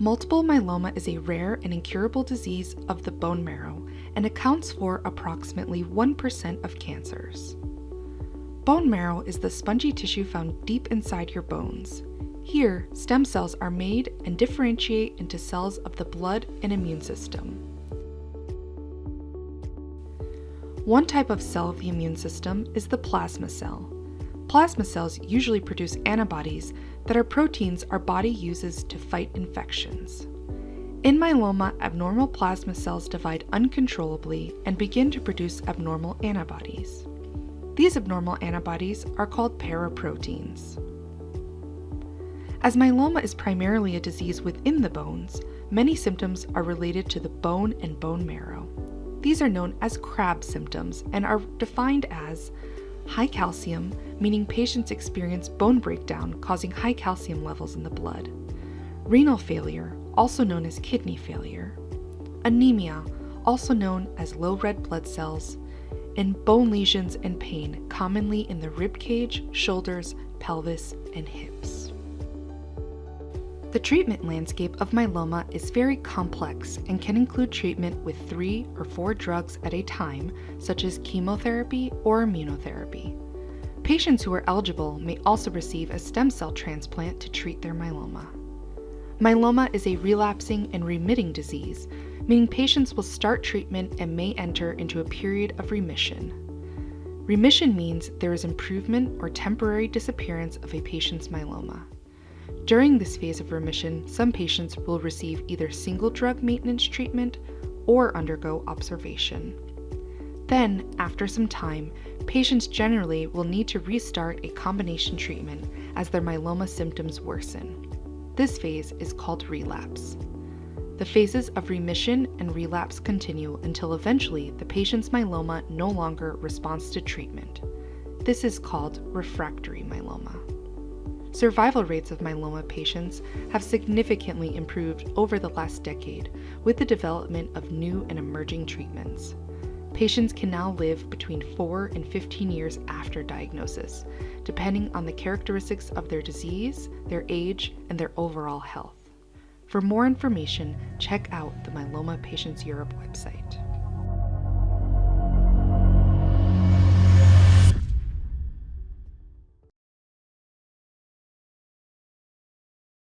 Multiple myeloma is a rare and incurable disease of the bone marrow and accounts for approximately 1% of cancers. Bone marrow is the spongy tissue found deep inside your bones. Here, stem cells are made and differentiate into cells of the blood and immune system. One type of cell of the immune system is the plasma cell. Plasma cells usually produce antibodies that are proteins our body uses to fight infections. In myeloma, abnormal plasma cells divide uncontrollably and begin to produce abnormal antibodies. These abnormal antibodies are called paraproteins. As myeloma is primarily a disease within the bones, many symptoms are related to the bone and bone marrow. These are known as CRAB symptoms and are defined as high calcium, meaning patients experience bone breakdown causing high calcium levels in the blood, renal failure, also known as kidney failure, anemia, also known as low red blood cells, and bone lesions and pain, commonly in the rib cage, shoulders, pelvis, and hips. The treatment landscape of myeloma is very complex and can include treatment with three or four drugs at a time, such as chemotherapy or immunotherapy. Patients who are eligible may also receive a stem cell transplant to treat their myeloma. Myeloma is a relapsing and remitting disease meaning patients will start treatment and may enter into a period of remission. Remission means there is improvement or temporary disappearance of a patient's myeloma. During this phase of remission, some patients will receive either single drug maintenance treatment or undergo observation. Then, after some time, patients generally will need to restart a combination treatment as their myeloma symptoms worsen. This phase is called relapse. The phases of remission and relapse continue until eventually the patient's myeloma no longer responds to treatment. This is called refractory myeloma. Survival rates of myeloma patients have significantly improved over the last decade with the development of new and emerging treatments. Patients can now live between 4 and 15 years after diagnosis, depending on the characteristics of their disease, their age, and their overall health. For more information, check out the Myeloma Patients Europe website.